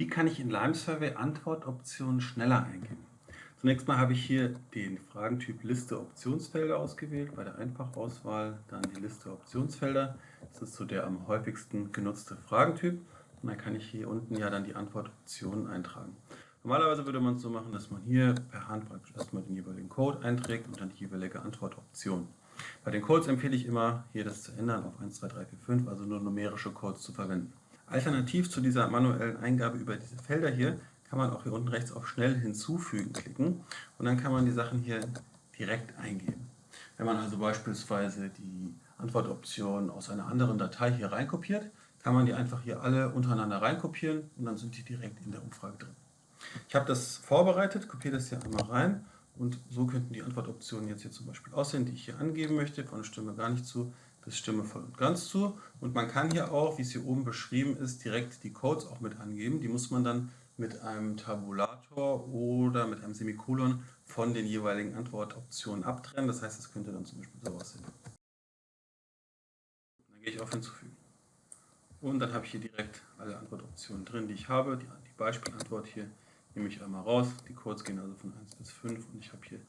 Wie kann ich in Lime Survey Antwortoptionen schneller eingeben? Zunächst mal habe ich hier den Fragentyp Liste Optionsfelder ausgewählt, bei der Einfachauswahl dann die Liste Optionsfelder. Das ist so der am häufigsten genutzte Fragentyp. Und dann kann ich hier unten ja dann die Antwortoptionen eintragen. Normalerweise würde man es so machen, dass man hier per Hand praktisch erstmal den jeweiligen Code einträgt und dann die jeweilige Antwortoption. Bei den Codes empfehle ich immer, hier das zu ändern auf 1, 2, 3, 4, 5, also nur numerische Codes zu verwenden. Alternativ zu dieser manuellen Eingabe über diese Felder hier kann man auch hier unten rechts auf Schnell hinzufügen klicken und dann kann man die Sachen hier direkt eingeben. Wenn man also beispielsweise die Antwortoption aus einer anderen Datei hier reinkopiert, kann man die einfach hier alle untereinander reinkopieren und dann sind die direkt in der Umfrage drin. Ich habe das vorbereitet, kopiere das hier einmal rein und so könnten die Antwortoptionen jetzt hier zum Beispiel aussehen, die ich hier angeben möchte, von Stimme gar nicht zu, bis Stimme voll und ganz zu. Und man kann hier auch, wie es hier oben beschrieben ist, direkt die Codes auch mit angeben. Die muss man dann mit einem Tabulator oder mit einem Semikolon von den jeweiligen Antwortoptionen abtrennen. Das heißt, es könnte dann zum Beispiel so aussehen. Dann gehe ich auf Hinzufügen. Und dann habe ich hier direkt alle Antwortoptionen drin, die ich habe. Die, die Beispielantwort hier nehme ich einmal raus. Die Codes gehen also von 1 bis 5 und ich habe hier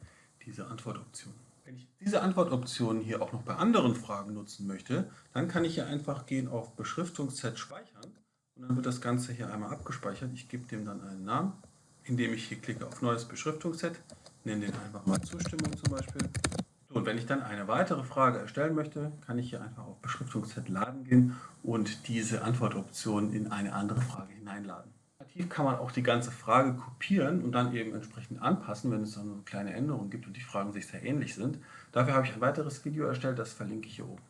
diese Antwortoption. Wenn ich diese Antwortoptionen hier auch noch bei anderen Fragen nutzen möchte, dann kann ich hier einfach gehen auf Beschriftungsset speichern und dann wird das Ganze hier einmal abgespeichert. Ich gebe dem dann einen Namen, indem ich hier klicke auf Neues Beschriftungsset, nenne den einfach mal Zustimmung zum Beispiel. Und wenn ich dann eine weitere Frage erstellen möchte, kann ich hier einfach auf Beschriftungsset laden gehen und diese Antwortoption in eine andere Frage hineinladen. Alternativ kann man auch die ganze Frage kopieren und dann eben entsprechend anpassen, wenn es dann eine kleine Änderung gibt und die Fragen sich sehr ähnlich sind. Dafür habe ich ein weiteres Video erstellt, das verlinke ich hier oben.